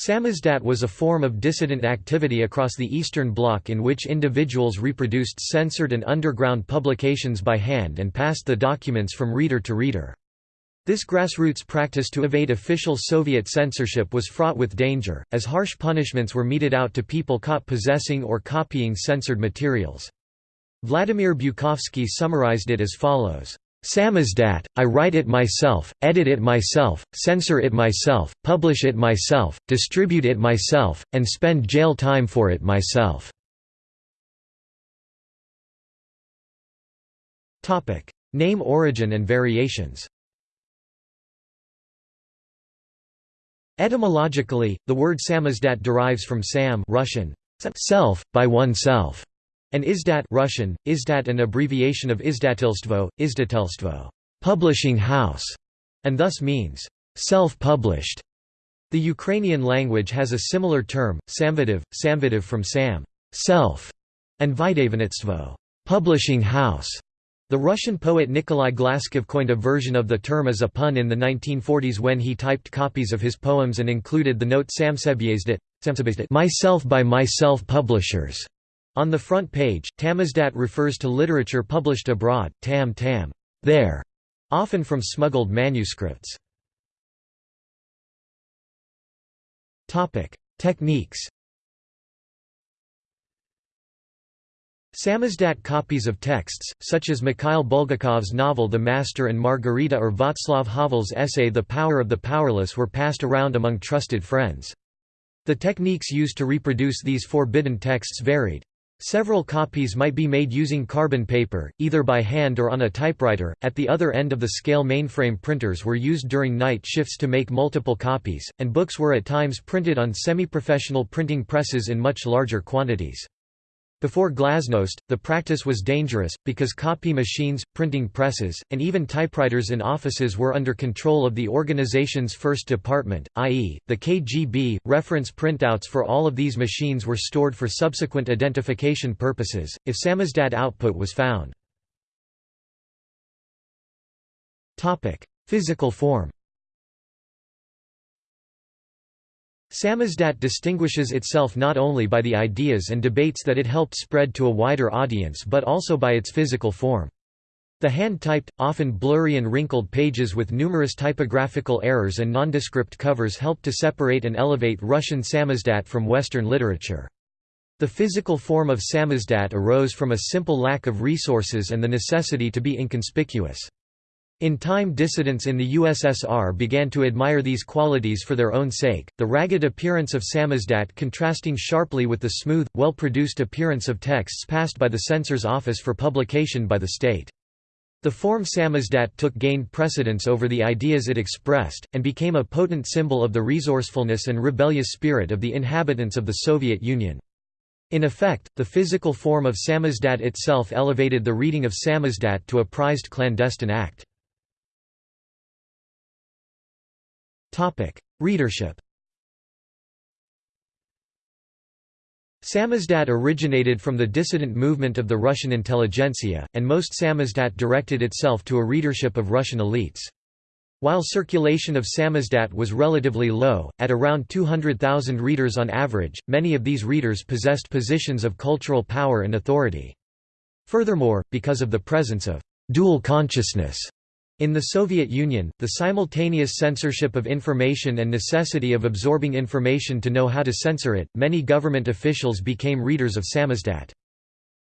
Samizdat was a form of dissident activity across the Eastern Bloc in which individuals reproduced censored and underground publications by hand and passed the documents from reader to reader. This grassroots practice to evade official Soviet censorship was fraught with danger, as harsh punishments were meted out to people caught possessing or copying censored materials. Vladimir Bukovsky summarized it as follows. Samizdat, I write it myself, edit it myself, censor it myself, publish it myself, distribute it myself, and spend jail time for it myself." Name origin and variations. Etymologically, the word samizdat derives from sam Russian, self, by oneself, and Izdat Russian, Izdat an abbreviation of Izdatilstvo, Izdatelstvo publishing house, and thus means self-published. The Ukrainian language has a similar term, samvidiv, samvidiv from sam self, and Vydavanitstvo publishing house. The Russian poet Nikolai Glazkov coined a version of the term as a pun in the 1940s when he typed copies of his poems and included the note Samsebyezdit, myself by myself publishers. On the front page, Tamizdat refers to literature published abroad, tam tam there, often from smuggled manuscripts. Techniques Samizdat copies of texts, such as Mikhail Bulgakov's novel The Master and Margarita or Václav Havel's essay The Power of the Powerless were passed around among trusted friends. The techniques used to reproduce these forbidden texts varied. Several copies might be made using carbon paper, either by hand or on a typewriter. At the other end of the scale, mainframe printers were used during night shifts to make multiple copies, and books were at times printed on semi professional printing presses in much larger quantities. Before glasnost, the practice was dangerous, because copy machines, printing presses, and even typewriters in offices were under control of the organization's first department, i.e., the KGB. Reference printouts for all of these machines were stored for subsequent identification purposes, if samizdat output was found. Physical form Samizdat distinguishes itself not only by the ideas and debates that it helped spread to a wider audience but also by its physical form. The hand-typed, often blurry and wrinkled pages with numerous typographical errors and nondescript covers helped to separate and elevate Russian samizdat from Western literature. The physical form of samizdat arose from a simple lack of resources and the necessity to be inconspicuous. In time dissidents in the USSR began to admire these qualities for their own sake, the ragged appearance of samizdat contrasting sharply with the smooth, well-produced appearance of texts passed by the censor's office for publication by the state. The form samizdat took gained precedence over the ideas it expressed, and became a potent symbol of the resourcefulness and rebellious spirit of the inhabitants of the Soviet Union. In effect, the physical form of samizdat itself elevated the reading of samizdat to a prized clandestine act. Readership Samizdat originated from the dissident movement of the Russian intelligentsia, and most samizdat directed itself to a readership of Russian elites. While circulation of samizdat was relatively low, at around 200,000 readers on average, many of these readers possessed positions of cultural power and authority. Furthermore, because of the presence of dual consciousness in the Soviet Union, the simultaneous censorship of information and necessity of absorbing information to know how to censor it, many government officials became readers of samizdat.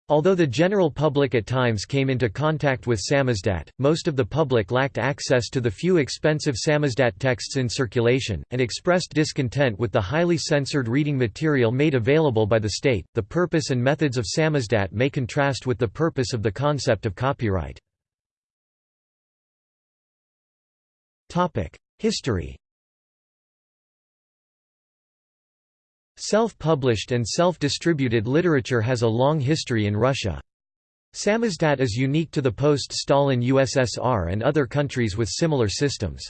Although the general public at times came into contact with samizdat, most of the public lacked access to the few expensive samizdat texts in circulation, and expressed discontent with the highly censored reading material made available by the state. The purpose and methods of samizdat may contrast with the purpose of the concept of copyright. History Self-published and self-distributed literature has a long history in Russia. Samizdat is unique to the post-Stalin USSR and other countries with similar systems.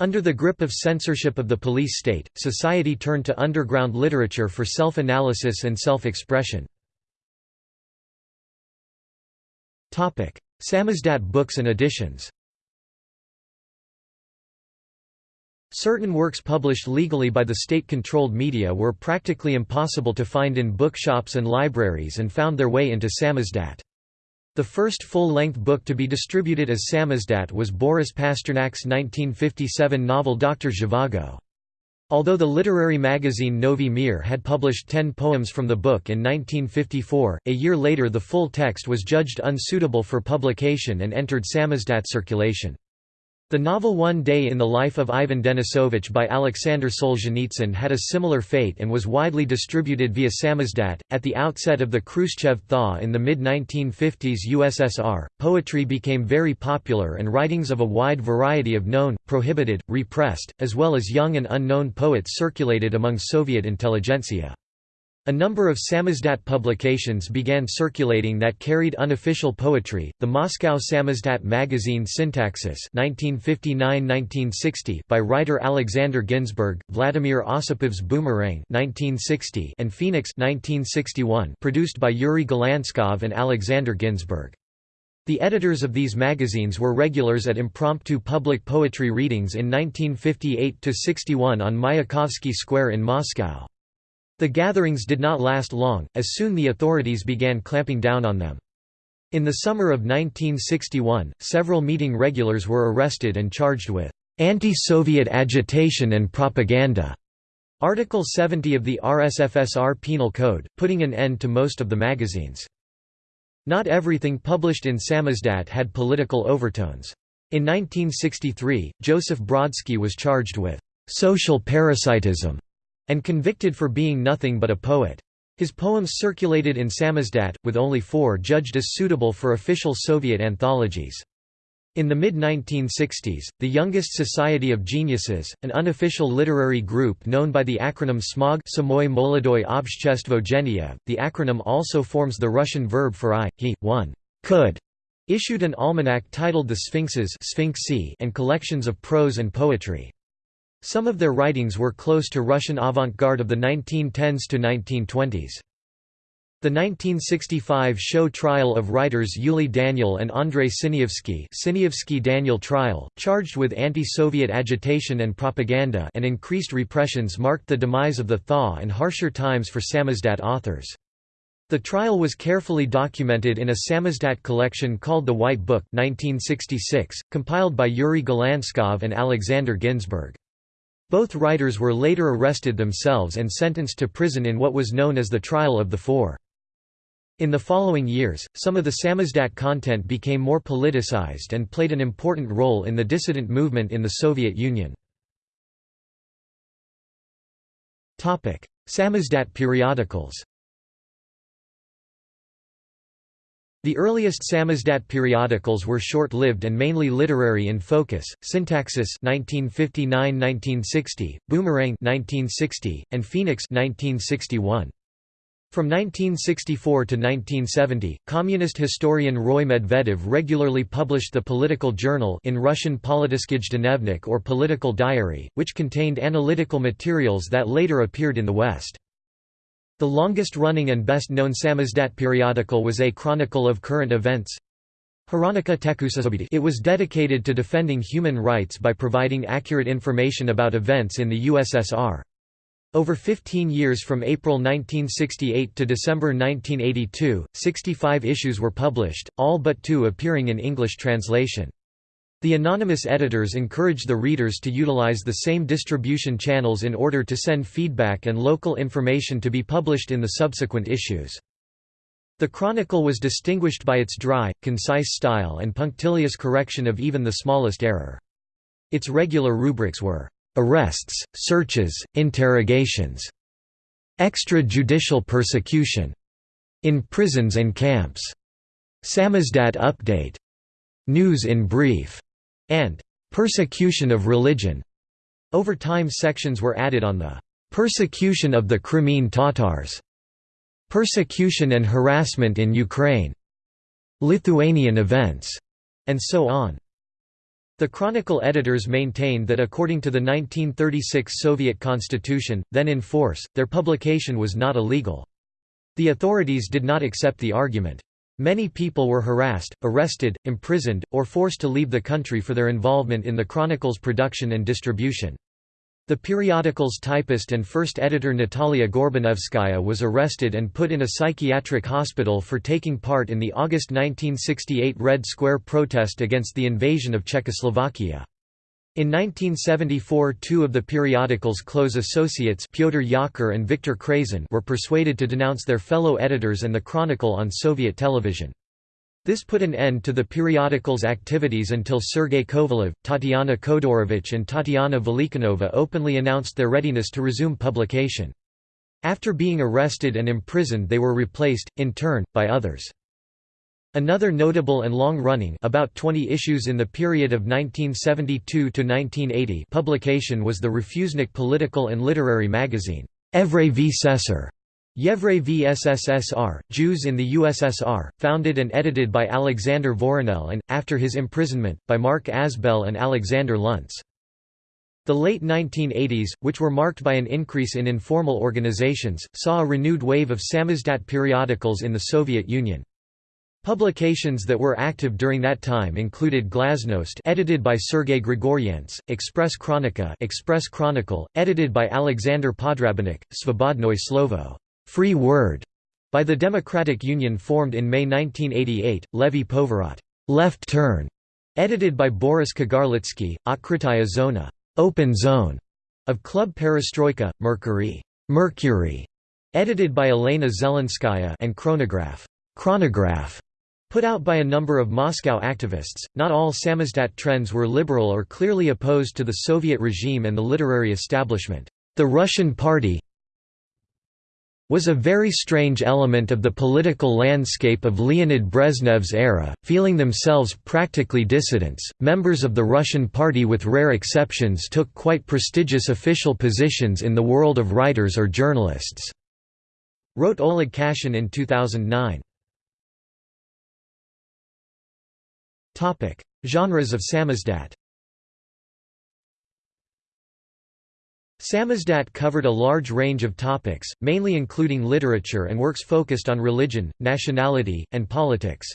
Under the grip of censorship of the police state, society turned to underground literature for self-analysis and self-expression. Samizdat books and editions Certain works published legally by the state-controlled media were practically impossible to find in bookshops and libraries and found their way into samizdat. The first full-length book to be distributed as samizdat was Boris Pasternak's 1957 novel Dr. Zhivago. Although the literary magazine Novy Mir had published ten poems from the book in 1954, a year later the full text was judged unsuitable for publication and entered samizdat circulation. The novel One Day in the Life of Ivan Denisovich by Alexander Solzhenitsyn had a similar fate and was widely distributed via samizdat. At the outset of the Khrushchev thaw in the mid 1950s USSR, poetry became very popular and writings of a wide variety of known, prohibited, repressed, as well as young and unknown poets circulated among Soviet intelligentsia. A number of samizdat publications began circulating that carried unofficial poetry. The Moscow samizdat magazine Syntaxis (1959–1960) by writer Alexander Ginzburg, Vladimir Osipov's Boomerang (1960) and Phoenix (1961), produced by Yuri Galanskov and Alexander Ginzburg. The editors of these magazines were regulars at impromptu public poetry readings in 1958–61 on Mayakovsky Square in Moscow. The gatherings did not last long, as soon the authorities began clamping down on them. In the summer of 1961, several meeting regulars were arrested and charged with anti-Soviet agitation and propaganda. Article 70 of the RSFSR Penal Code, putting an end to most of the magazines. Not everything published in samizdat had political overtones. In 1963, Joseph Brodsky was charged with social parasitism and convicted for being nothing but a poet. His poems circulated in samizdat, with only four judged as suitable for official Soviet anthologies. In the mid-1960s, the Youngest Society of Geniuses, an unofficial literary group known by the acronym SMOG Samoy Molodoy Obshtchestvogenia, the acronym also forms the Russian verb for I, he, one, could, issued an almanac titled The Sphinxes and collections of prose and poetry. Some of their writings were close to Russian avant-garde of the 1910s to 1920s. The 1965 show trial of writers Yuli Daniel and Andrei Sinyavsky Sinyavsky Daniel trial, charged with anti-Soviet agitation and propaganda and increased repressions marked the demise of the thaw and harsher times for samizdat authors. The trial was carefully documented in a samizdat collection called The White Book 1966, compiled by Yuri Galanskov and Alexander Ginzburg. Both writers were later arrested themselves and sentenced to prison in what was known as the Trial of the Four. In the following years, some of the samizdat content became more politicized and played an important role in the dissident movement in the Soviet Union. Samizdat periodicals The earliest samizdat periodicals were short-lived and mainly literary in focus. Syntaxis (1959–1960), Boomerang (1960), and Phoenix (1961). From 1964 to 1970, communist historian Roy Medvedev regularly published the Political Journal in Russian Politiskij or Political Diary, which contained analytical materials that later appeared in the West. The longest-running and best-known samizdat periodical was A Chronicle of Current Events. It was dedicated to defending human rights by providing accurate information about events in the USSR. Over 15 years from April 1968 to December 1982, 65 issues were published, all but two appearing in English translation. The anonymous editors encouraged the readers to utilize the same distribution channels in order to send feedback and local information to be published in the subsequent issues. The Chronicle was distinguished by its dry, concise style and punctilious correction of even the smallest error. Its regular rubrics were, "...arrests, searches, interrogations", "...extrajudicial persecution", "...in prisons and camps", "...samizdat update", "...news in brief", and persecution of religion. Over time sections were added on the persecution of the Crimean Tatars, persecution and harassment in Ukraine, Lithuanian events, and so on. The Chronicle editors maintained that according to the 1936 Soviet constitution, then in force, their publication was not illegal. The authorities did not accept the argument. Many people were harassed, arrested, imprisoned, or forced to leave the country for their involvement in the Chronicle's production and distribution. The periodical's typist and first editor Natalia Gorbanevskaya was arrested and put in a psychiatric hospital for taking part in the August 1968 Red Square protest against the invasion of Czechoslovakia. In 1974 two of the periodical's close associates Pyotr Yakir and Viktor Krasin were persuaded to denounce their fellow editors and the Chronicle on Soviet television. This put an end to the periodical's activities until Sergei Kovalev, Tatiana Khodorovich and Tatiana Velikanova openly announced their readiness to resume publication. After being arrested and imprisoned they were replaced, in turn, by others. Another notable and long-running about 20 issues in the period of 1972 to 1980 publication was the Refusnik political and literary magazine, Evre v Sesar, Yevray VSSR, Jews in the USSR, founded and edited by Alexander Voronel and, after his imprisonment, by Mark Azbel and Alexander Luntz. The late 1980s, which were marked by an increase in informal organizations, saw a renewed wave of samizdat periodicals in the Soviet Union. Publications that were active during that time included Glasnost edited by Sergei Grigoryants, Express Chronika Express Chronicle, edited by Alexander Podrabinek, Svobodnoy Slovo Free Word by the Democratic Union formed in May 1988, Levy Povorot Left Turn, edited by Boris Kagarlitsky, Otkritaya Zona Open Zone of Club Perestroika, Mercury Mercury, edited by Elena Zelenskaya and Chronograph Chronograph, put out by a number of Moscow activists. Not all samizdat trends were liberal or clearly opposed to the Soviet regime and the literary establishment. The Russian Party was a very strange element of the political landscape of Leonid Brezhnev's era, feeling themselves practically dissidents. Members of the Russian Party, with rare exceptions, took quite prestigious official positions in the world of writers or journalists. Wrote Oleg Kashin in 2009. Topic: Genres of samizdat. Samizdat covered a large range of topics, mainly including literature and works focused on religion, nationality, and politics.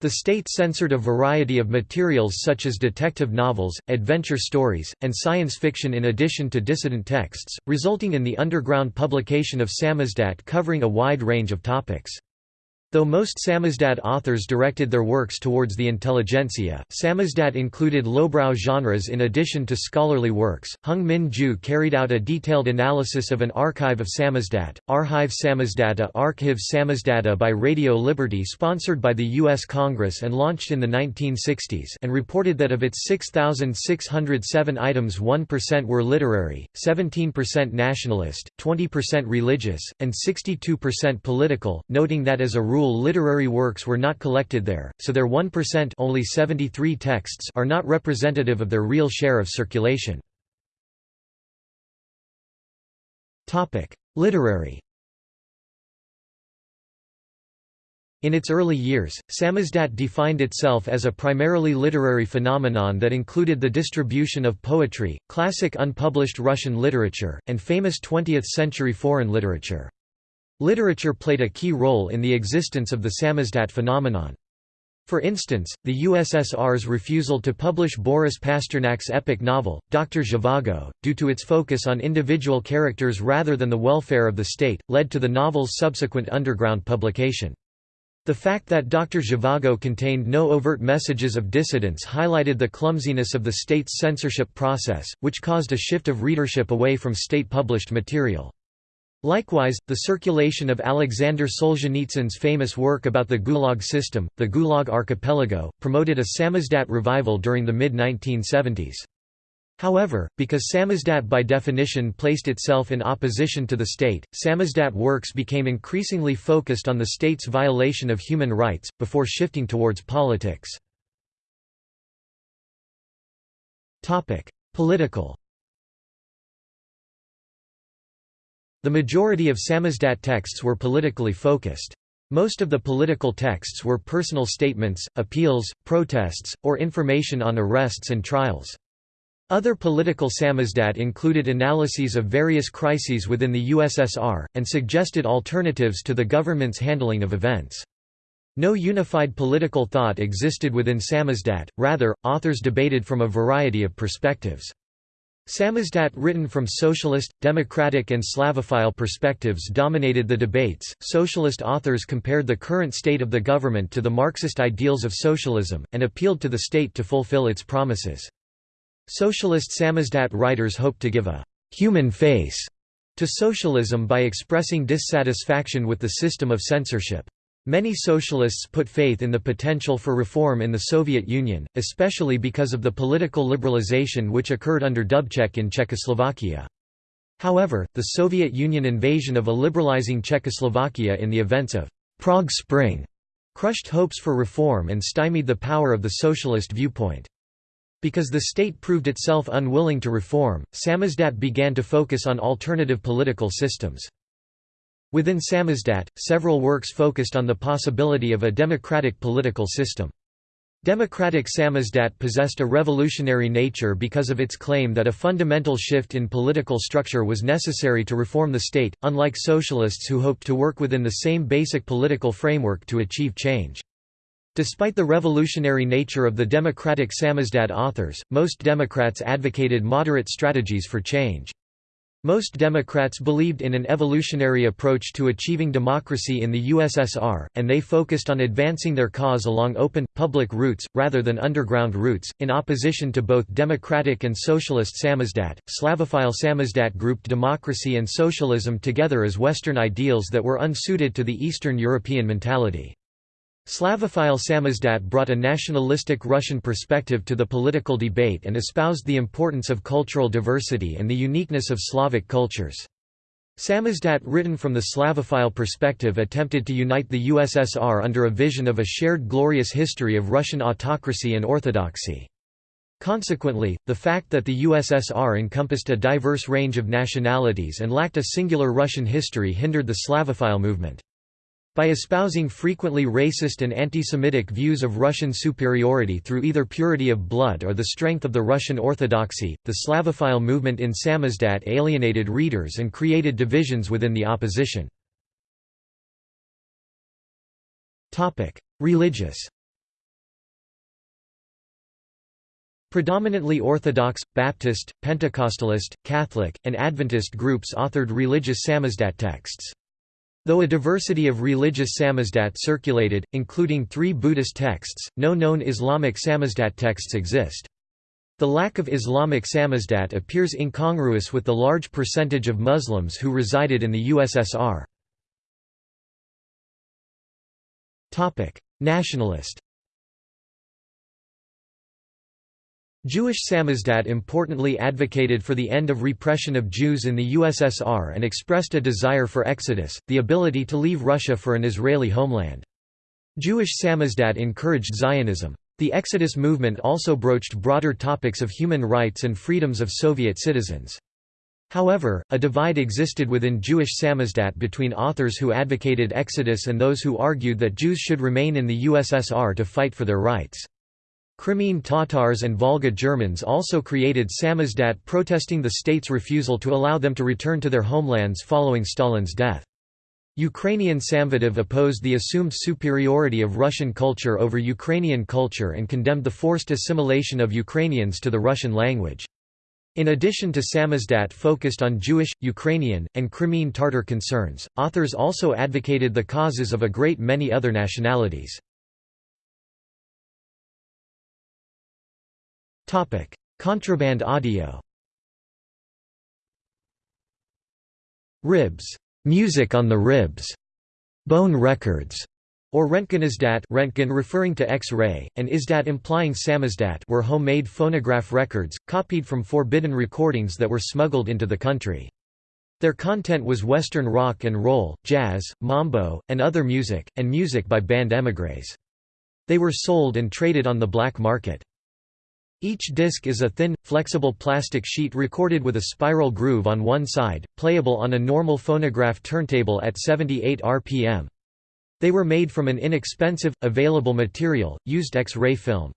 The state censored a variety of materials such as detective novels, adventure stories, and science fiction in addition to dissident texts, resulting in the underground publication of samizdat covering a wide range of topics. Though most samizdat authors directed their works towards the intelligentsia, samizdat included lowbrow genres in addition to scholarly works. Hyung-min Joo carried out a detailed analysis of an archive of samizdat, Archive Samizdata Archiv Samizdata by Radio Liberty sponsored by the U.S. Congress and launched in the 1960s and reported that of its 6,607 items 1% were literary, 17% nationalist, 20% religious, and 62% political, noting that as a rule rule literary works were not collected there, so their 1% only 73 texts are not representative of their real share of circulation. Literary In its early years, samizdat defined itself as a primarily literary phenomenon that included the distribution of poetry, classic unpublished Russian literature, and famous 20th-century foreign literature. Literature played a key role in the existence of the samizdat phenomenon. For instance, the USSR's refusal to publish Boris Pasternak's epic novel, Dr. Zhivago, due to its focus on individual characters rather than the welfare of the state, led to the novel's subsequent underground publication. The fact that Dr. Zhivago contained no overt messages of dissidence highlighted the clumsiness of the state's censorship process, which caused a shift of readership away from state-published material. Likewise, the circulation of Alexander Solzhenitsyn's famous work about the Gulag system, the Gulag Archipelago, promoted a samizdat revival during the mid-1970s. However, because samizdat by definition placed itself in opposition to the state, samizdat works became increasingly focused on the state's violation of human rights, before shifting towards politics. Political The majority of samizdat texts were politically focused. Most of the political texts were personal statements, appeals, protests, or information on arrests and trials. Other political samizdat included analyses of various crises within the USSR, and suggested alternatives to the government's handling of events. No unified political thought existed within samizdat, rather, authors debated from a variety of perspectives. Samizdat written from socialist, democratic and Slavophile perspectives dominated the debates. Socialist authors compared the current state of the government to the Marxist ideals of socialism, and appealed to the state to fulfill its promises. Socialist Samizdat writers hoped to give a «human face» to socialism by expressing dissatisfaction with the system of censorship. Many socialists put faith in the potential for reform in the Soviet Union, especially because of the political liberalization which occurred under Dubček in Czechoslovakia. However, the Soviet Union invasion of a liberalizing Czechoslovakia in the events of Prague Spring crushed hopes for reform and stymied the power of the socialist viewpoint. Because the state proved itself unwilling to reform, Samizdat began to focus on alternative political systems. Within Samizdat, several works focused on the possibility of a democratic political system. Democratic Samizdat possessed a revolutionary nature because of its claim that a fundamental shift in political structure was necessary to reform the state, unlike socialists who hoped to work within the same basic political framework to achieve change. Despite the revolutionary nature of the democratic Samizdat authors, most Democrats advocated moderate strategies for change. Most Democrats believed in an evolutionary approach to achieving democracy in the USSR, and they focused on advancing their cause along open, public routes, rather than underground routes. In opposition to both democratic and socialist samizdat, Slavophile samizdat grouped democracy and socialism together as Western ideals that were unsuited to the Eastern European mentality. Slavophile samizdat brought a nationalistic Russian perspective to the political debate and espoused the importance of cultural diversity and the uniqueness of Slavic cultures. Samizdat written from the Slavophile perspective attempted to unite the USSR under a vision of a shared glorious history of Russian autocracy and orthodoxy. Consequently, the fact that the USSR encompassed a diverse range of nationalities and lacked a singular Russian history hindered the Slavophile movement. By espousing frequently racist and anti-Semitic views of Russian superiority through either purity of blood or the strength of the Russian Orthodoxy, the Slavophile movement in Samizdat alienated readers and created divisions within the opposition. Religious Predominantly Orthodox, Baptist, Pentecostalist, Catholic, and Adventist groups authored religious Samizdat texts. Though a diversity of religious samizdat circulated, including three Buddhist texts, no known Islamic samizdat texts exist. The lack of Islamic samizdat appears incongruous with the large percentage of Muslims who resided in the USSR. Nationalist Jewish samizdat importantly advocated for the end of repression of Jews in the USSR and expressed a desire for exodus, the ability to leave Russia for an Israeli homeland. Jewish samizdat encouraged Zionism. The Exodus movement also broached broader topics of human rights and freedoms of Soviet citizens. However, a divide existed within Jewish samizdat between authors who advocated exodus and those who argued that Jews should remain in the USSR to fight for their rights. Crimean Tatars and Volga Germans also created samizdat protesting the state's refusal to allow them to return to their homelands following Stalin's death. Ukrainian Samvidiv opposed the assumed superiority of Russian culture over Ukrainian culture and condemned the forced assimilation of Ukrainians to the Russian language. In addition to samizdat focused on Jewish, Ukrainian, and Crimean Tatar concerns, authors also advocated the causes of a great many other nationalities. Topic: Contraband audio. Ribs, music on the ribs, bone records, or Röntgenizdat Röntgen referring to X-ray, and Izdat implying samizdat were homemade phonograph records, copied from forbidden recordings that were smuggled into the country. Their content was Western rock and roll, jazz, mambo, and other music, and music by band émigrés. They were sold and traded on the black market. Each disc is a thin, flexible plastic sheet recorded with a spiral groove on one side, playable on a normal phonograph turntable at 78 rpm. They were made from an inexpensive, available material, used X-ray film.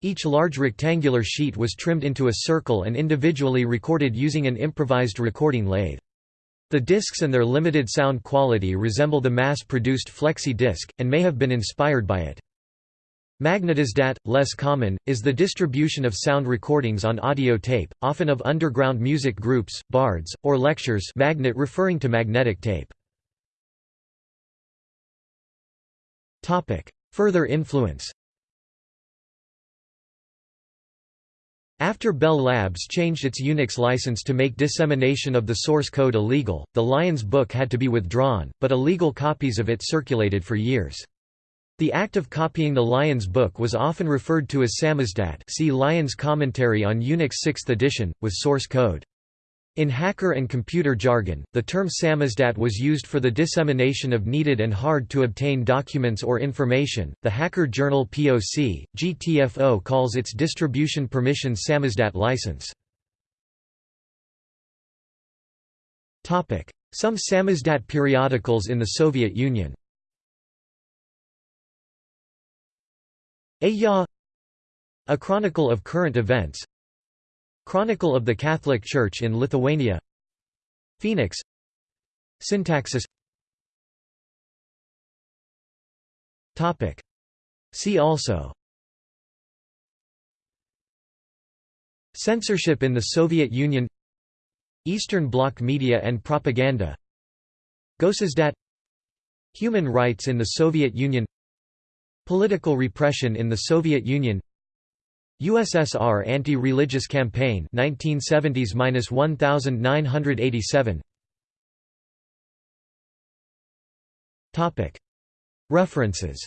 Each large rectangular sheet was trimmed into a circle and individually recorded using an improvised recording lathe. The discs and their limited sound quality resemble the mass-produced flexi disc, and may have been inspired by it. Magnitizdat, less common, is the distribution of sound recordings on audio tape, often of underground music groups, bards, or lectures magnet referring to magnetic tape. Further influence After Bell Labs changed its Unix license to make dissemination of the source code illegal, the Lions book had to be withdrawn, but illegal copies of it circulated for years. The act of copying the Lions book was often referred to as samizdat see Lions commentary on Unix 6th edition, with source code. In hacker and computer jargon, the term samizdat was used for the dissemination of needed and hard-to-obtain documents or information. The Hacker Journal POC, GTFO calls its distribution permission samizdat license. Some samizdat periodicals in the Soviet Union A A Chronicle of Current Events. Chronicle of the Catholic Church in Lithuania. Phoenix Syntaxis. Topic. See also. Censorship in the Soviet Union. Eastern Bloc media and propaganda. Gossizdat Human rights in the Soviet Union Political repression in the Soviet Union. USSR anti-religious campaign 1970s-1987 Topic. References.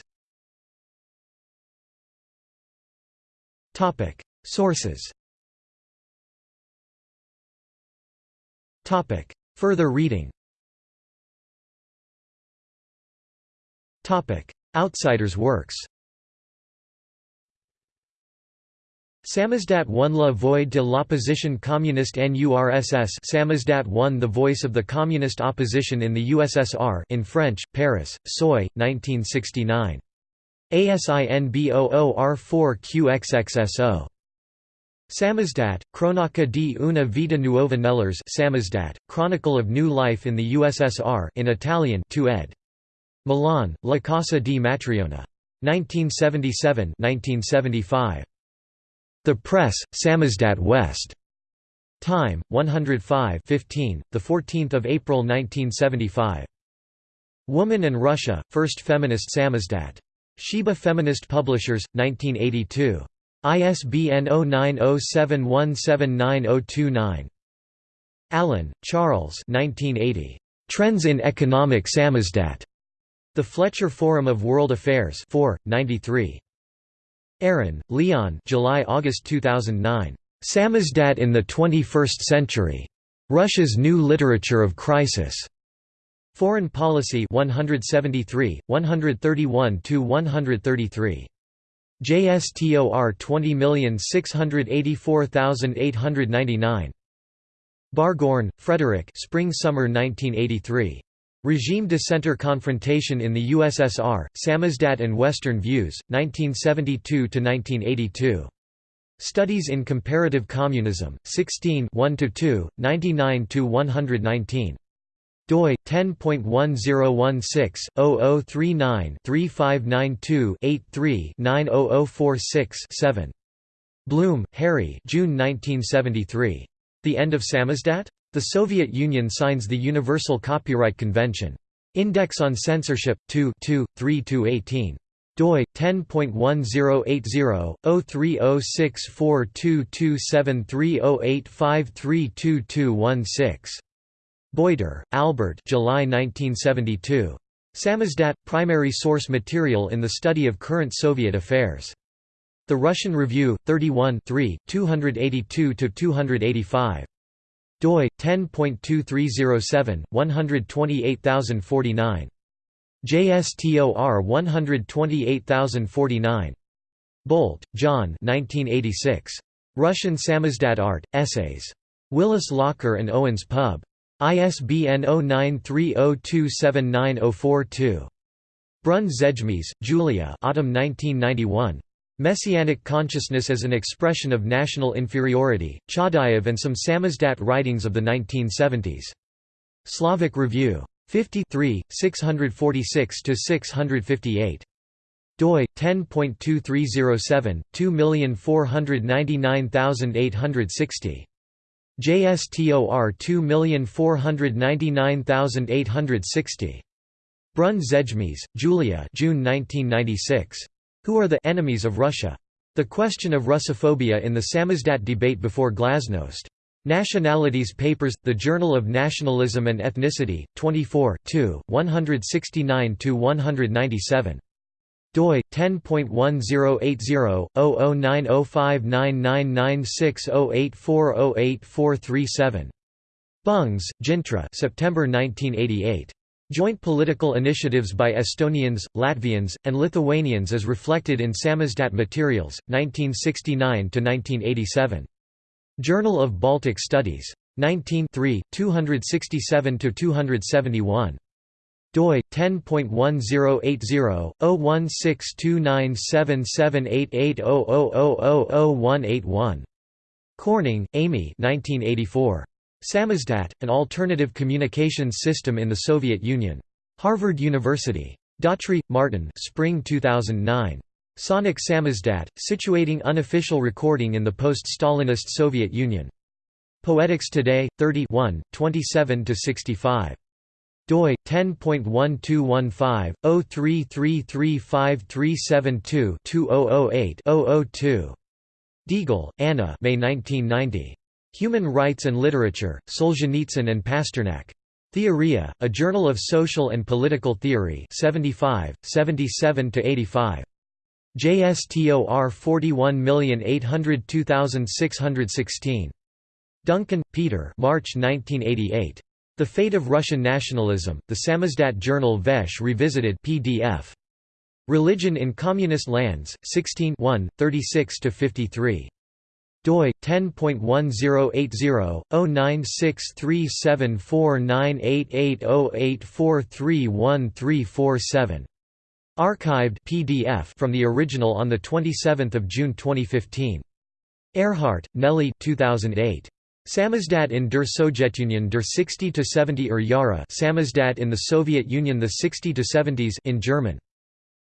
Topic. Sources. Topic. Further reading. Topic Outsiders works Samizdat 1 La Voix de l'opposition communiste en URSS Samizdat 1 The Voice of the Communist Opposition in the USSR in French, Paris, Seuil, 1969. ASIN B00R4QXXSO. Samizdat, Cronaca di una vita nuova nell'URSS Samizdat, Chronicle of New Life in the USSR in Italian 2 ed. Milan, La Casa di Matriona. 1977-1975. The Press, Samizdat West. Time, 105 15, 14 April 1975. Woman and Russia, First Feminist Samizdat. Sheba Feminist Publishers, 1982. ISBN 0907179029. Allen, Charles 1980. Trends in Economic Samizdat. The Fletcher Forum of World Affairs 4, 93. Aron, Leon July-August 2009. Samizdat in the 21st Century. Russia's New Literature of Crisis. Foreign Policy 173, 131–133. JSTOR 20684899. Barghoorn, Frederick Spring-Summer 1983. Regime dissenter confrontation in the USSR, Samizdat and Western Views, 1972–1982. Studies in Comparative Communism, 16 1–2, 99–119 doi 10.1016/0039-3592-83-90046-7. Bloom, Harry. June 1973. The End of Samizdat? The Soviet Union signs the Universal Copyright Convention. Index on Censorship 2 2 3 doi 10.1080/030642273085322216. Boiter, Albert. July 1972. Samizdat – Primary source material in the study of current Soviet affairs. The Russian Review, 31 282–285 doi 10.2307 128049 JSTOR 128049 Bowlt, John 1986 Russian Samizdat Art Essays. Willis Locker and Owens Pub. ISBN 0930279042 Brun Zejmees, Julia Autumn 1991 Messianic consciousness as an expression of national inferiority, Chadayev and some samizdat writings of the 1970s. Slavic Review. 53, 646–658. doi 10.2307 2499860 JSTOR 2499860 Brun Zejmis, Julia June 1996. Who are the enemies of Russia? The question of Russophobia in the Samizdat debate before Glasnost. Nationalities Papers, The Journal of Nationalism and Ethnicity, 24 169–197 doi 10.1080/0090599608408437. Bungs, Dzintra. September 1988. Joint political initiatives by Estonians, Latvians, and Lithuanians as reflected in Samizdat Materials, 1969 1987. Journal of Baltic Studies. 19 267 271 doi 10.1080/01629778800000181. Corning, Amy. 1984. Samizdat: An Alternative Communications System in the Soviet Union. Harvard University. Daughtry, Martin. Spring 2009. Sonic Samizdat: Situating Unofficial Recording in the Post-Stalinist Soviet Union. Poetics Today, 30 27–65 doi 10.1215033353722-2008-002. Deagle, Anna May 1990. Human Rights and Literature, Solzhenitsyn and Pasternak. Theoria, A Journal of Social and Political Theory 75, 77–85. JSTOR 41802616. Duncan, Peter March 1988. The Fate of Russian Nationalism, the Samizdat journal Veche Revisited PDF. Religion in Communist Lands, 16 36–53 doi 10.1080/09637498808431347 archived PDF from the original on the 27th of June 2015 Earhart, Nellie 2008 Samizdat in der Sowjetunion der 60–70 er Jahre Samizdat in the Soviet Union the 60–70s in German.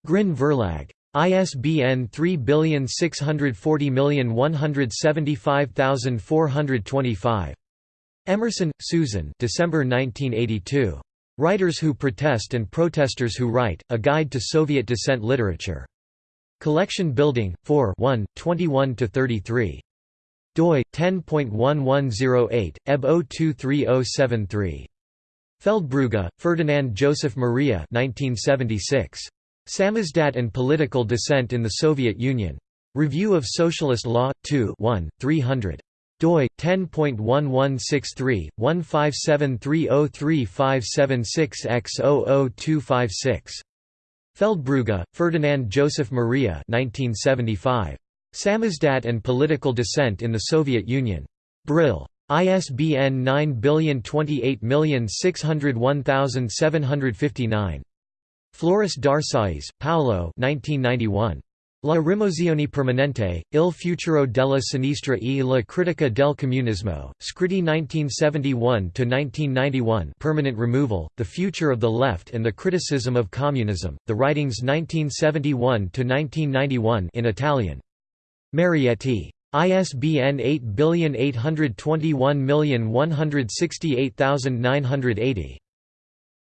Grin Verlag. ISBN 3640175425. Emerson, Susan December 1982. Writers Who Protest and Protesters Who Write, A Guide to Soviet Dissent Literature. Collection Building, 4 1, 21–33 doi 10.1108 eb 023073 Feldbrugge, Ferdinand Joseph Maria 1976 Samizdat and Political Dissent in the Soviet Union Review of Socialist Law 2 1 300 doi 10.1163 157303576x00256 Feldbrugge, Ferdinand Joseph Maria 1975 Samizdat and Political Dissent in the Soviet Union. Brill. ISBN 902810601759. Flores d'Arcais, Paolo 1991. La rimozione permanente, il futuro della sinistra e la critica del comunismo, scritti 1971–1991 Permanent Removal, The Future of the Left and the Criticism of Communism, The Writings 1971–1991 in Italian. Marietti. ISBN 8881168980.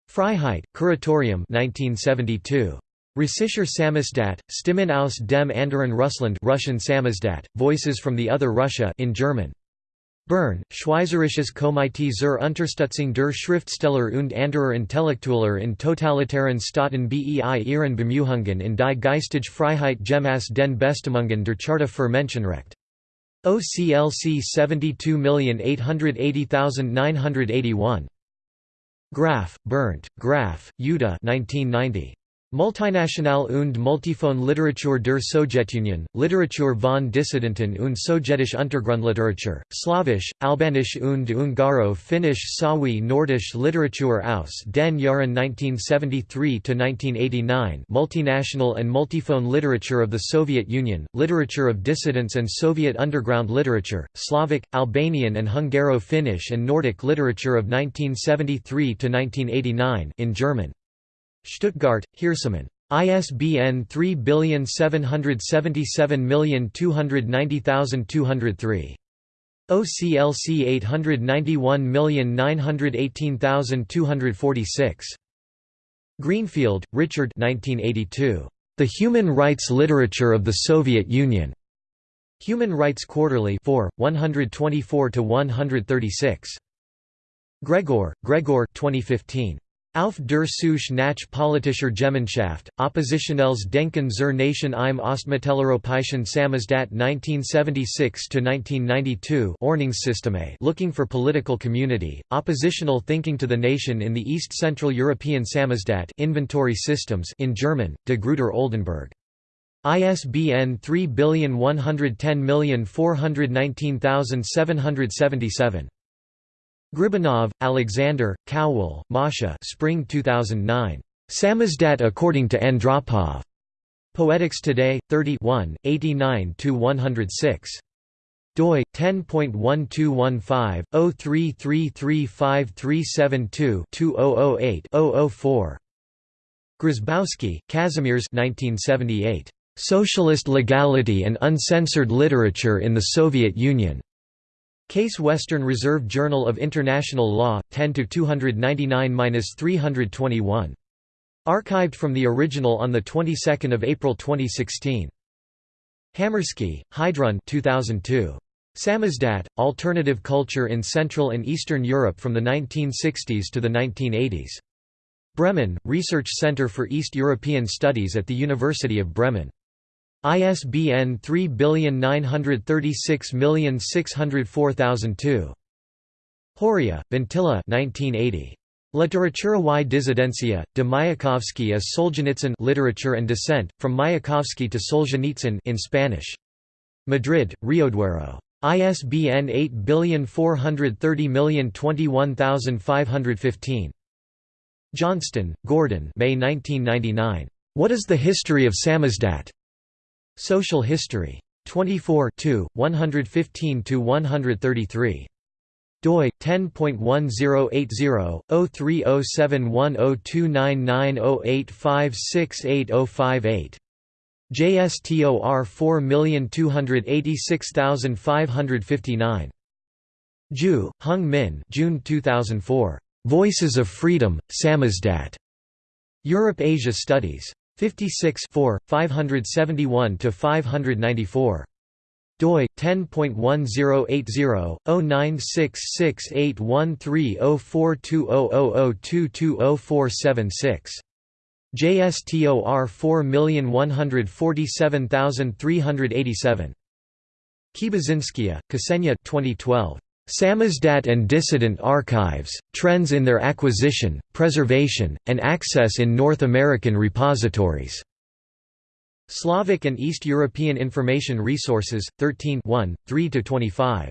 Freiheit, Kuratorium 1972. Russischer Samizdat, Stimmen aus dem anderen Russland Russian Samizdat, Voices from the Other Russia in German. Bern, Schweizerisches Komitee zur Unterstützung der Schriftsteller und anderer Intellektueller in totalitären Staaten bei ihren Bemühungen in die geistige Freiheit gemäß den Bestimmungen der Charta für Menschenrecht. OCLC 72880981. Graf, Bernd, Graf, Jutta 1990. Multinational und Multiphone Literatur der Sowjetunion, Literatur von Dissidenten und sowjetische Untergrundliteratur, Slawisch, Albanisch und Ungaro-Finnisch sowie Nordisch Literatur aus den Jahren 1973–1989 Multinational and Multiphone Literature of the Soviet Union, Literature of Dissidents and Soviet Underground Literature, Slavic, Albanian and Hungaro-Finnish and Nordic Literature of 1973–1989 in German. Stuttgart, Hiersemann. ISBN 3777290203. OCLC 891918246. Greenfield, Richard 1982. The Human Rights Literature of the Soviet Union. Human Rights Quarterly 4, 124–136. Gregor, Gregor 2015. Auf der Suche nach politischer Gemeinschaft, Oppositionelles Denken zur Nation im Ostmitteleuropäischen Samizdat 1976–1992 Ordnungssysteme Looking for Political Community, Oppositional Thinking to the Nation in the East Central European Samizdat Inventory Systems in German, de Gruyter Oldenbourg. ISBN 3110419777. Gribanov, Alexander, Cowell, Masha Spring 2009. Samizdat according to Andropov. Poetics Today, 31, 89–106 doi 10.1215 033353722-2008-004 Grzybowski, Kazimierz 1978. Socialist Legality and Uncensored Literature in the Soviet Union. Case Western Reserve Journal of International Law, 10–299–321. Archived from the original on the 22nd of April 2016. Hamersky, Heidrun 2002. Samizdat, Alternative Culture in Central and Eastern Europe from the 1960s to the 1980s. Bremen, Research Center for East European Studies at the University of Bremen. ISBN 3936604002. Horia, Ventila 1980. Literatura y Disidencia, de Mayakovsky as Solzhenitsyn Literature and Dissent, From Mayakovsky to Solzhenitsyn in Spanish. Madrid, Rioduero. ISBN 8430021515. Johnston, Gordon May 1999. What is the History of Samizdat? Social History. 24 115–133 doi 10.1080/03071029908568058 JSTOR 4286559 Joo, Hyung-min June 2004 Voices of Freedom Samizdat Europe Asia Studies 56 571 to 594 doi 10.1080/096813042000220476 JSTOR 4147387 Kibazinskaya, Ksenia 2012 Samizdat and Dissident Archives, Trends in Their Acquisition, Preservation, and Access in North American Repositories. Slavic and East European Information Resources, 13 3–25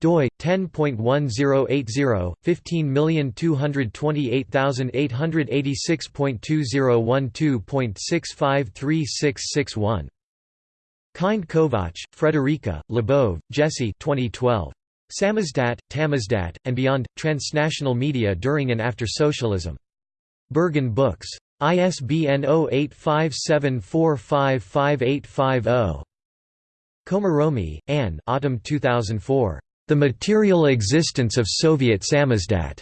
doi 10.1080 15228886.2012.6536661 Kind-Kovács, Frederica, Labov, Jesse 2012 Samizdat, Tamizdat, and Beyond, Transnational Media During and After Socialism. Berghahn Books. ISBN 0857455850. Komaromi, Anne Autumn 2004. The Material Existence of Soviet Samizdat.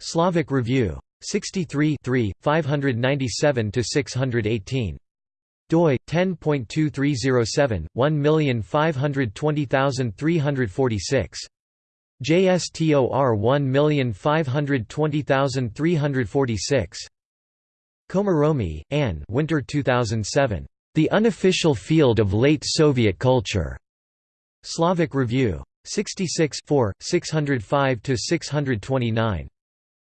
Slavic Review. 63 597–618 doi 10.2307 1520346 JSTOR 1520346 Komaromi, Anne Winter 2007 The Unofficial Field of Late Soviet Culture. Slavic Review. 66 605 629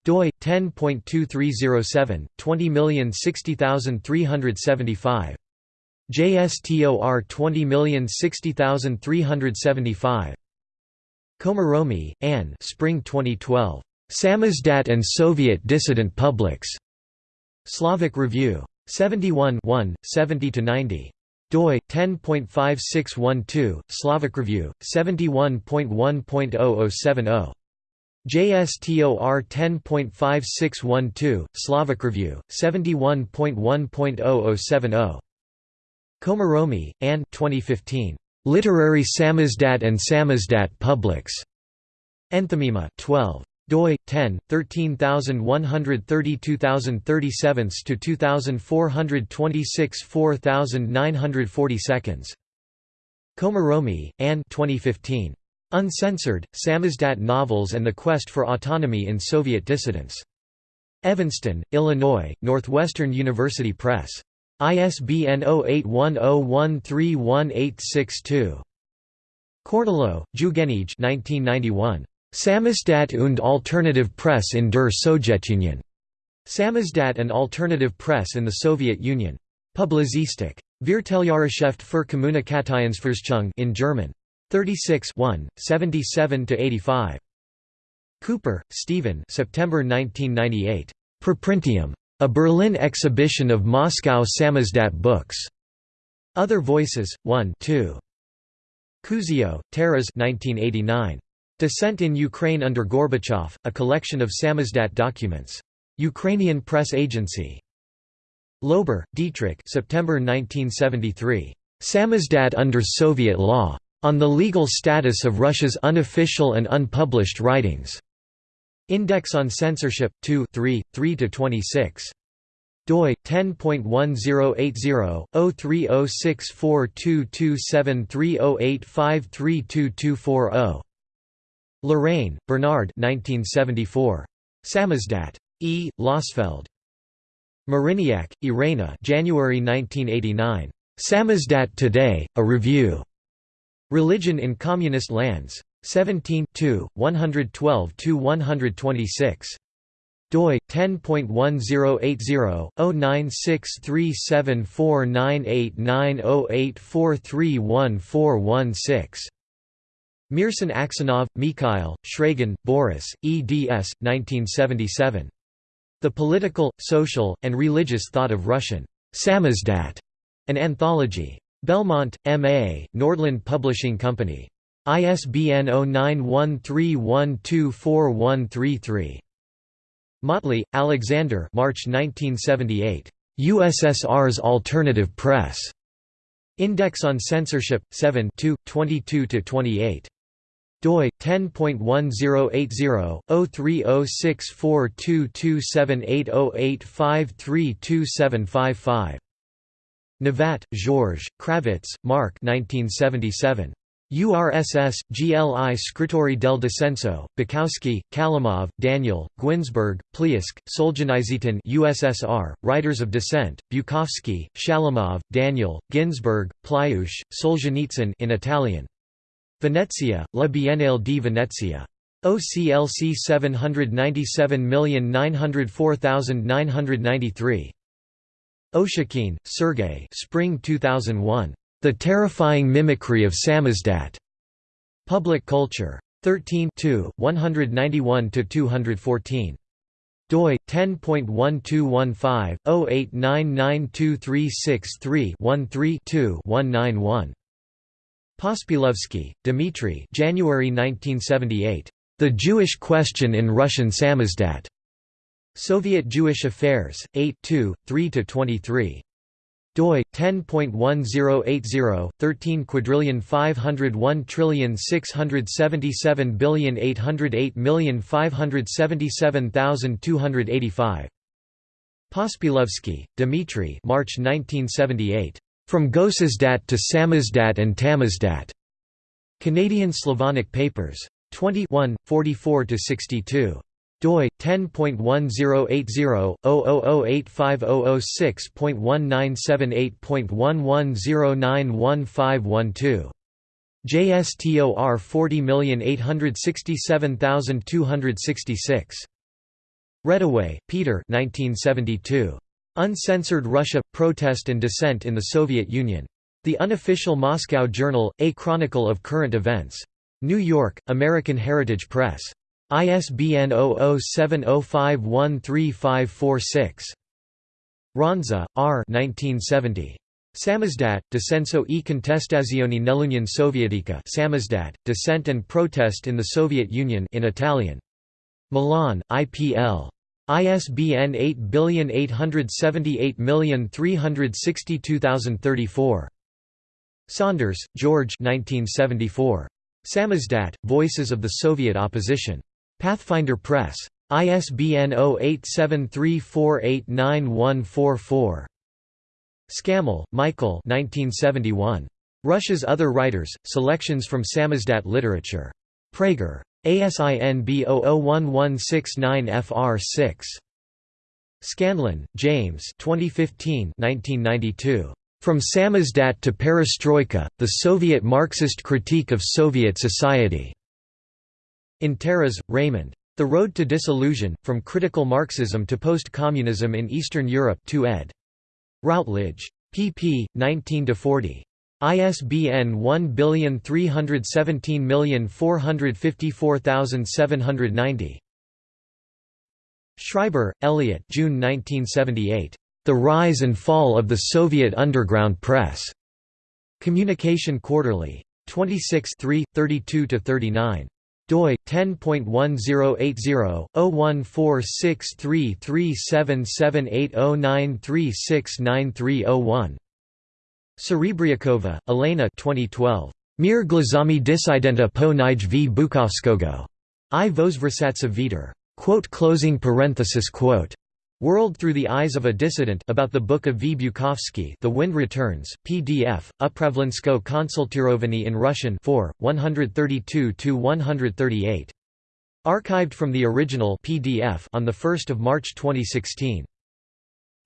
doi 10.2307 20060375 JSTOR 20060375 Komaromi, Anne Spring 2012. Samizdat and Soviet Dissident Publics. Slavic Review. 71 70–90. doi 10.5612 Slavic Review 71.1.0070 JSTOR 10.5612, Slavic Review, 71.1.0070. Komaromi, Anne 2015. Literary Samizdat and Samizdat Publics. Enthymema 12 doi 10 13132 to 2426 4940 seconds Komaromi, Anne 2015 Uncensored, Samizdat Novels and the Quest for Autonomy in Soviet Dissidents. Evanston, Illinois, Northwestern University Press. ISBN 0810131862. Kornilov, Zhugenij 1991. Samizdat und Alternative Press in der Sowjetunion. Samizdat and Alternative Press in the Soviet Union. Publizistik. Vierteljahreschaft für Kommunikationsforschung in German. 36 77–85. Cooper, Stephen September 1998. Preprintium. A Berlin exhibition of Moscow Samizdat books. Other Voices, 1 2. Kuzio, Taras 1989. Dissent in Ukraine under Gorbachev, a collection of Samizdat documents. Ukrainian Press Agency. Loeber, Dietrich September 1973. Samizdat under Soviet law. On the legal status of Russia's unofficial and unpublished writings. Index on Censorship 2 3 3-26 doi 10.1080/03064227308532240 Lorraine, Bernard 1974 Samizdat E. Losfeld. Maryniak, Irena January 1989 Samizdat Today A Review. Religion in Communist Lands. 17 112–126. doi 10.1080-096374989084314116. Meerson-Aksenov, Mikhail, Shragin, Boris, eds. 1977. The Political, Social, and Religious Thought of Russian Samizdat, an anthology. Belmont, M.A., Nordland Publishing Company. ISBN 0913124133. Motley, Alexander March 1978. USSR's Alternative Press. Index on Censorship, 7 22–28 doi 10.1080/03064227808532755 Novat, Georges, Kravitz, Mark 1977. URSS, GLI Scritori del Dissenso, Bukowski, Kalimov, Daniel, Ginzburg, Pliusk, Solzhenitsyn USSR, Writers of Dissent, Bukowski, Shalamov, Daniel, Ginsberg, Pliush, Solzhenitsyn in Italian. Venezia, La Biennale di Venezia. OCLC 797904993. Oushakine, Sergei Spring 2001. The Terrifying Mimicry of Samizdat. Public Culture. 13 191–214 doi 10.1215/08992363-13-2-191. Pospielovsky, Dmitry. January 1978. The Jewish Question in Russian Samizdat. Soviet Jewish Affairs, 8 3–23 doi 10.1080 13 quadrillion 501 trillion 677 billion 808 million 577,285 Pospielovsky, Dmitry March 1978 From Gosizdat to Samizdat and Tamizdat. Canadian Slavonic Papers. 21 44 to 62 doi 10.1080/0085006.1978.11091512 JSTOR 40867266 Reddaway, Peter 1972. Uncensored Russia – Protest and Dissent in the Soviet Union. The Unofficial Moscow Journal, A Chronicle of Current Events. New York, American Heritage Press. ISBN 0070513546. Ronza, R. 1970. Samizdat, Dissenso e contestazione nell'Unione Sovietica Samizdat, Dissent and Protest in the Soviet Union in Italian. Milan, IPL. ISBN 8878362034. Saunders, George 1974. Samizdat, Voices of the Soviet Opposition. Pathfinder Press. ISBN 0873489144. Scammell, Michael 1971. Russia's Other Writers, Selections from Samizdat Literature. Praeger. ASIN B001169FR6. Scanlan, James 2015 1992. From Samizdat to Perestroika, The Soviet Marxist Critique of Soviet Society. In Taras, Raymond. The Road to Disillusion, From Critical Marxism to Post-Communism in Eastern Europe 2 ed. Routledge. pp. 19–40. ISBN 1317454790. Schreiber, Elliot June 1978. The Rise and Fall of the Soviet Underground Press. Communication Quarterly. 26 32–39 doi 10.1080-01463377809369301 Serebriakova, Elena 2012. Mir glazami disidenta po nij v Bukovskogo. I vozversatsa viter. Quote closing parenthesis quote. World Through the Eyes of a Dissident about the Book of V. Bukovsky The Wind Returns, PDF, Upravlensko konsultirovany in Russian 4, 132–138. Archived from the original PDF on 1 March 2016.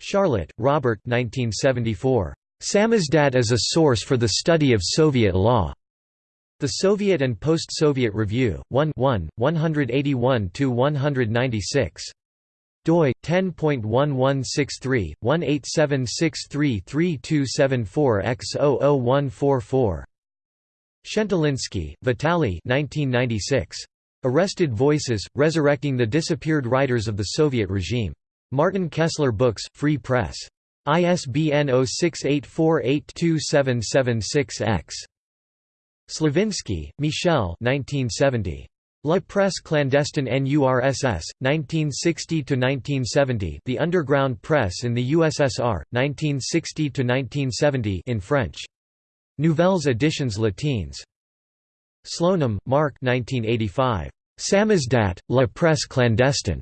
Sharlet, Robert 1974. Samizdat as a Source for the Study of Soviet Law. The Soviet and Post-Soviet Review, 1 1, 181–196 doi 10.1163/187633274x00144 Shentalinsky, Vitaly 1996 Arrested Voices Resurrecting the Disappeared Writers of the Soviet Regime. Martin Kessler Books Free Press. ISBN 0684827776X Slavinsky, Michel 1970 La Presse clandestine NURSS, 1960–1970 The Underground Press in the USSR, 1960–1970 in French. Nouvelles éditions latines. Slonim, Mark 1985. Samizdat, La Presse clandestine.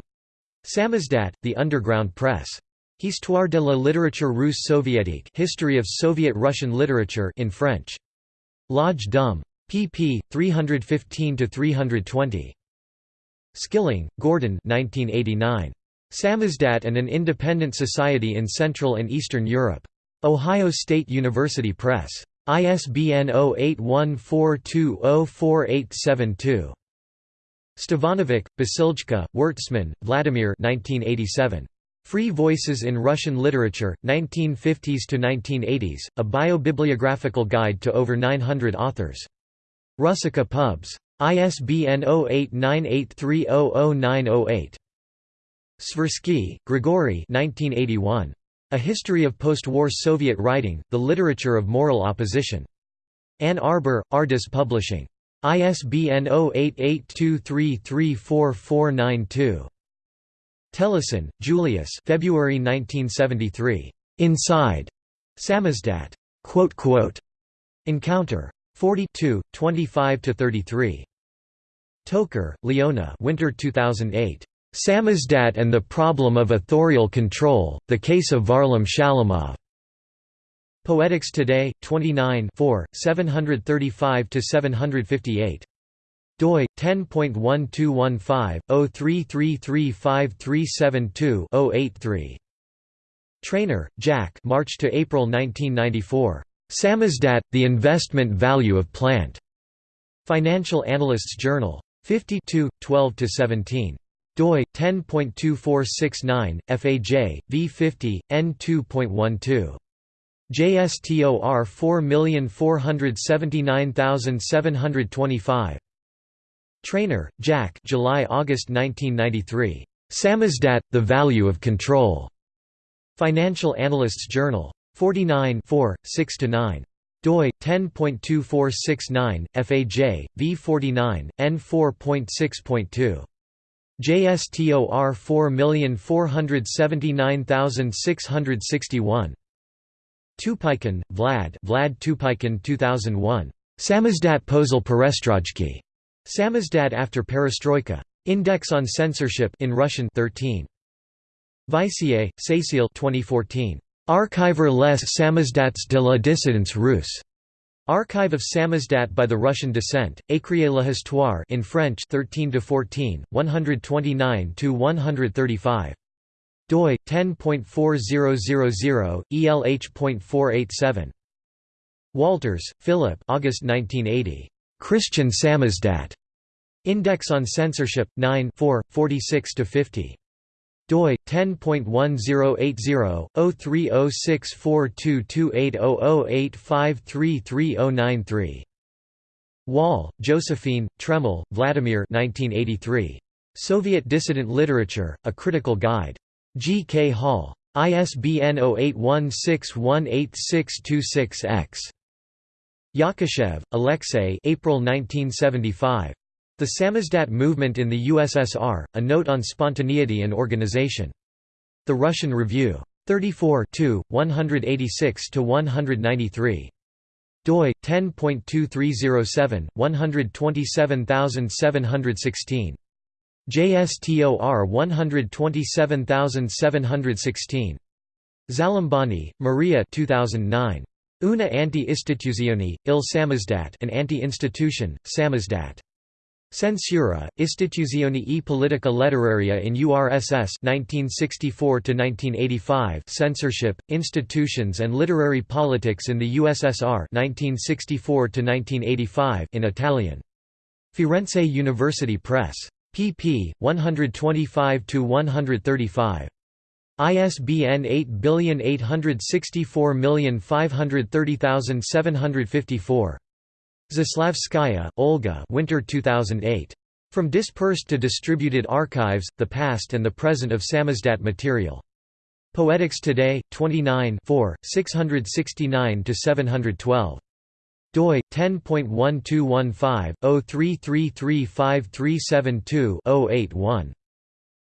Samizdat, The Underground Press. Histoire de la littérature russe soviétique History of Soviet Russian Literature in French. L'Age d'Homme pp. 315–320. Skilling, Gordon 1989. Samizdat and an Independent Society in Central and Eastern Europe. Ohio State University Press. ISBN 0814204872. Stevanovic, Basiljka, Wertsman, Vladimir 1987. Free Voices in Russian Literature, 1950s to 1980s, a biobibliographical guide to over 900 authors. Russica Pubs. ISBN 0898300908. Svirsky, Grigory 1981. A History of Post-War Soviet Writing, The Literature of Moral Opposition. Ann Arbor, Ardis Publishing. ISBN 0882334492. Telesin, Julius February 1973. Inside. Samizdat. Encounter. 42, 25–33. Toker, Leona Winter 2008. Samizdat and the Problem of Authorial Control, The Case of Varlam Shalamov. Poetics Today, 29 4, 735–758. doi 10.1215/03335372-083. Treynor, Jack. March to April 1994. Samizdat, The Investment Value of Plant. Financial Analysts Journal. 52, 12–17 doi 10.2469 FAJ V50 N2.12 JSTOR 4479725 Treynor Jack. July August 1993 Samizdat The Value of Control. Financial Analysts Journal 49 6 9 doi 10.2469 FAJ V49 N4.6.2 JSTOR 4479661. Tupykin, Vlad Vlad Tupykin 2001. Samizdat Posel Perestrojki. Samizdat after Perestroika. Index on Censorship in Russian 13. Vaissié, Cécile 2014. Archiver les Samizdats de la dissidence russe. Archive of Samizdat by the Russian Descent, Écrier l'Histoire in French 13 to 14, 129 to 135. doi 10.4000 elh.487. Walters, Philip. August 1980. Christian Samizdat. Index on Censorship 9 4, 46 to 50 doi 10.1080-030642280085333093. Wall, Josephine, Treml, Vladimir 1983. Soviet Dissident Literature, A Critical Guide. G. K. Hall. ISBN 0816186626-X. Yakushev, Alexey April 1975. The Samizdat movement in the USSR, a note on spontaneity and organization. The Russian Review. 34 186–193. doi, 10.2307, 127716. JSTOR 127716. Zalambani, Maria 2009. Una anti-istituzione, il samizdat an anti-institution, samizdat. Censura, Istituzioni e politica letteraria in URSS 1964–1985 Censorship, Institutions and Literary Politics in the USSR 1964–1985 in Italian. Firenze University Press. pp. 125–135. ISBN 8864530754. Zaslavskaya, Olga Winter 2008. From Dispersed to Distributed Archives, The Past and the Present of Samizdat Material. Poetics Today, 29 669–712. doi 10.1215/03335372-081.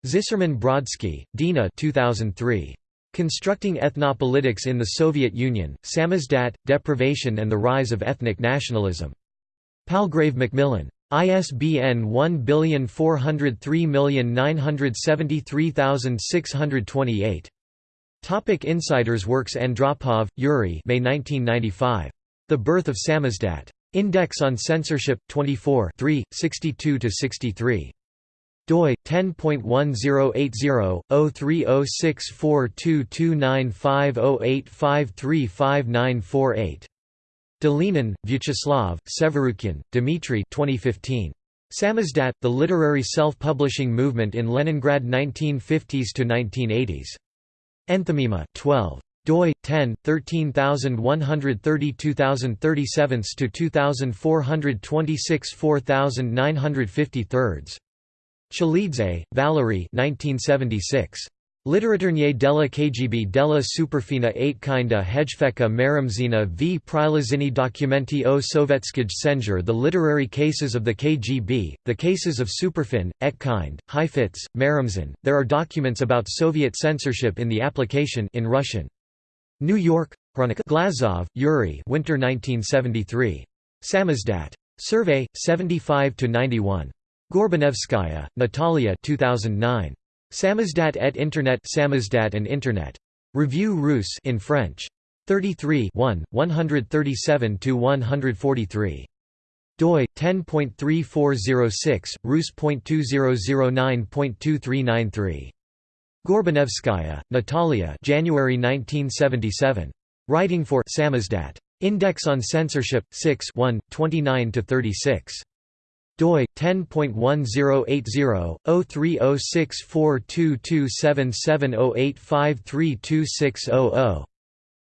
Zisserman Brodsky, Dina 2003. Constructing Ethnopolitics in the Soviet Union, Samizdat, Deprivation and the Rise of Ethnic Nationalism. Palgrave Macmillan. ISBN 1403973628. Topic Insiders Works Andropov, Yuri May 1995. The Birth of Samizdat. Index on Censorship, 24 62–63 doi 10.1080/030642295085359448. Dolinin, Vyacheslav, Severukhin, Dmitry 2015. Samizdat, The Literary Self-Publishing Movement in Leningrad 1950s to 1980s. Enthymema 12 doi 10 13132 to 2426 4953 Chalidze, Valery 1976. Literaturnie della KGB della Superfina Aitkinda Hejfeka Maramzina v Prilazini Documenti o Sovetskij Senjur The Literary Cases of the KGB, The Cases of Superfin, Etkind, Heifetz, Maramzin. There are documents about Soviet censorship in the application in Russian. New York, Khronika Glazov, Yuri Winter 1973. Samizdat. Survey, 75–91. Gorbanevskaya, Natalia 2009. Samizdat et Internet Samizdat and Internet. Revue Russe in French. 33 137–143. doi 10.3406 rus.2009.2393 Gorbanevskaya, Natalia January 1977 Writing for Samizdat Index on Censorship 6 1 29 to 36 doi 10.1080/030642277085326000.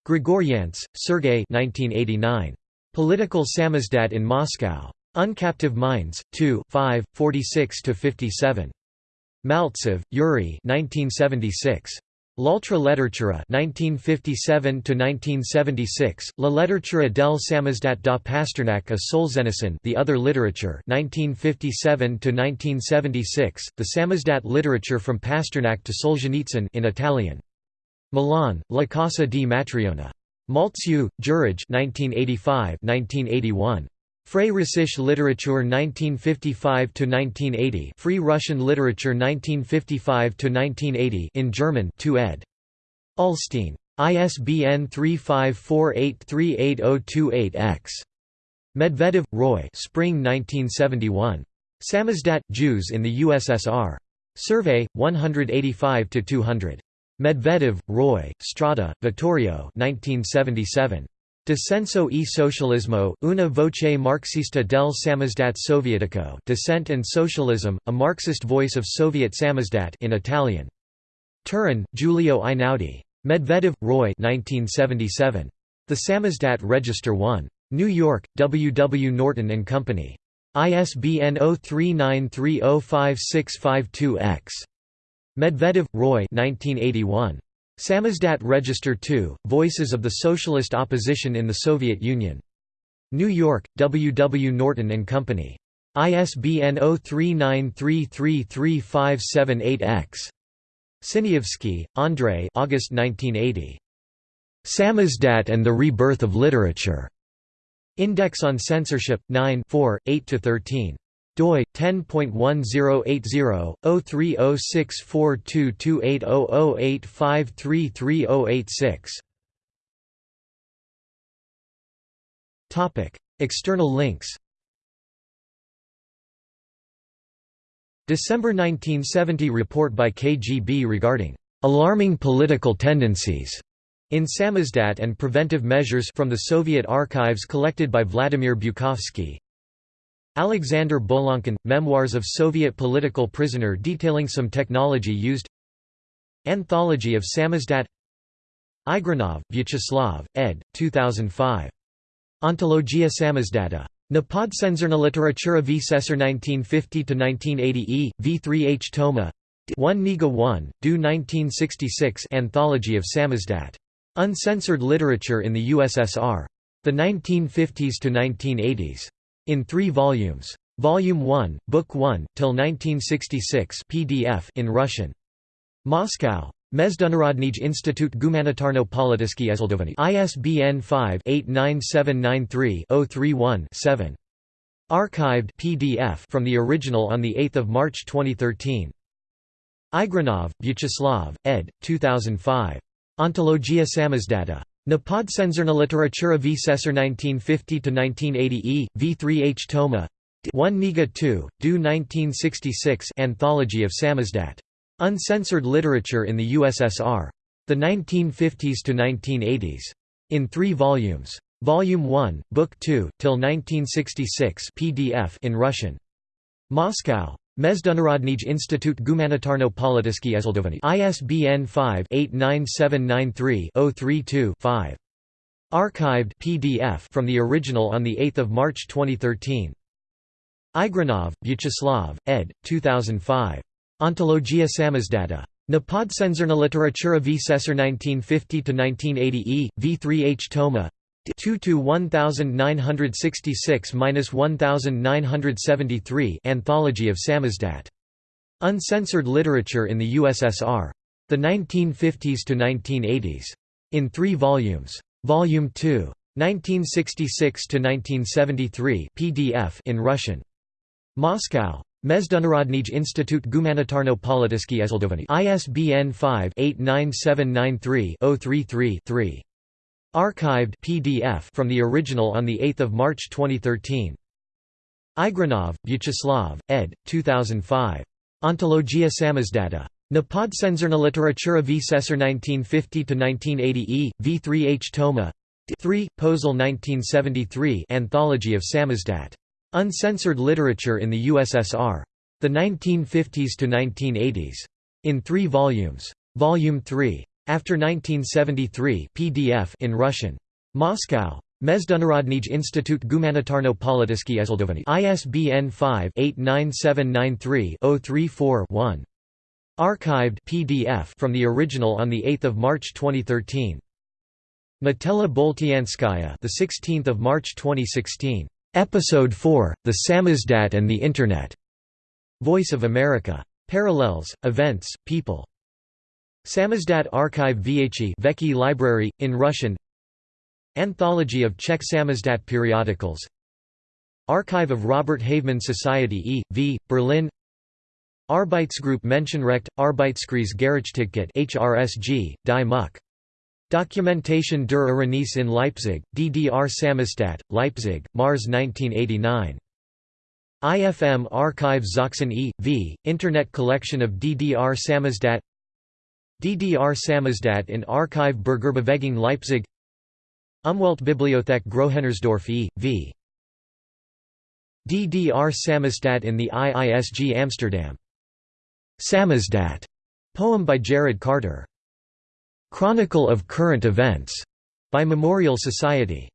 Grigoryants, Sergei 1989. Political Samizdat in Moscow. Uncaptive Minds, 2 5, 46–57. Maltsev, Yuri 1976. L'Altra Letteratura 1957–1976, La Letteratura del Samizdat da Pasternak a Solzhenitsyn The Other Literature 1957–1976, The Samizdat literature from Pasternak to Solzhenitsyn in Italian. Milan, La Casa di Matriona. Maltziu, Juraj 1985–1981. Frey Russisch Literatur 1955–1980 Free Russian Literature 1955–1980 in German 2 ed. Ullstein. ISBN 3548388028-X. Medvedev, Roy Spring 1971. Samizdat, Jews in the USSR. Survey, 185–200. Medvedev, Roy, Strada, Vittorio 1977. Descenso e Socialismo, una voce marxista del samizdat sovietico Dissent and Socialism, a Marxist voice of Soviet samizdat in Italian. Turin, Giulio Einaudi. Medvedev, Roy 1977. The Samizdat Register 1. New York, W. W. Norton and Company. ISBN 0393056552-X. Medvedev, Roy 1981. Samizdat Register 2, Voices of the Socialist Opposition in the Soviet Union. New York, W. W. Norton and Company. ISBN 0393333578-X. Sinyavsky, Andrei August 1980. Samizdat and the Rebirth of Literature. Index on Censorship, 9 8–13 doi 10.1080-030642280085333086 Topic External links. December 1970 report by KGB regarding alarming political tendencies in samizdat and preventive measures from the Soviet archives collected by Vladimir Bukovsky Alexander Bolonkin – Memoirs of Soviet political prisoner detailing some technology used Anthology of Samizdat Igrunov, Vyacheslav, ed. 2005. Ontologia Samizdata. Napodsenzerna literatura v Sesser 1950–1980 e, v3h Toma 1 Niga 1, do 1966 Anthology of Samizdat. Uncensored Literature in the USSR. The 1950s to 1980s. In three volumes. Volume 1, Book 1, till 1966 PDF in Russian. Moscow. Mezdunarodnij Institut Gumanitarno Politiski Ezeldovani ISBN 5-89793-031-7. Archived PDF from the original on 8 March 2013. Igrunov, Vyacheslav, ed. 2005. Ontologia Samizdata. Napodsenzerna literatura v Sesser 1950–1980 e, v3h Toma 1 Niga 2, do 1966 Anthology of Samizdat. Uncensored Literature in the USSR. The 1950s to 1980s. In three volumes. Volume 1, Book 2, till 1966 PDF in Russian. Moscow. Mezdunarodnij Institut Gumanitarno Politiski Ezeldovani ISBN 5-89793-032-5. Archived PDF from the original on 8 March 2013. Igrunov, Vyacheslav, ed. 2005. Ontologia Samizdata. Napodsenzerna literatura v Sesser 1950–1980 e, v3h Toma 2 to 1966–1973 Anthology of Samizdat. Uncensored Literature in the USSR. The 1950s to 1980s. In three volumes. Volume 2. 1966 to 1973 PDF in Russian. Moscow. Mezdunarodnij Institut Gumanitarno Politiski Ezeldovani ISBN 5-89793-033-3. Archived PDF from the original on 8 March 2013. Igrunov, Vyacheslav, ed. 2005. Ontologia Samizdata. Napodsenzerna literatura v Sesser 1950–1980 e, v3h Toma 3, Posel 1973 Anthology of Samizdat. Uncensored Literature in the USSR. The 1950s to 1980s. In three volumes. Volume 3. After 1973 PDF in Russian. Moscow. Mezdunarodnij Institut Gumanitarno Politiski Ezeldovani ISBN 5-89793-034-1. Archived PDF from the original on the 8th of March 2013. Natella Boltianskaya, the 16th of March 2016. Episode 4: The Samizdat and the Internet. Voice of America. Parallels, Events, People. Samizdat Archive Viechi Veki Library, in Russian Anthology of Czech Samizdat periodicals Archive of Robert Havemann Society e.V., Berlin Arbeitsgruppe Menschenrecht, Arbeitskreis Gerechtigkeit HRSG, Die Muck. Documentation der Iranies in Leipzig, DDR Samizdat, Leipzig, Mars 1989. IFM Archive Sachsen e.V., Internet collection of DDR Samizdat DDR Samizdat in Archive Bürgerbewegung Leipzig Umweltbibliothek Großhennersdorf e.V. DDR Samizdat in the IISG Amsterdam. Samizdat, poem by Jared Carter. Chronicle of Current Events, by Memorial Society.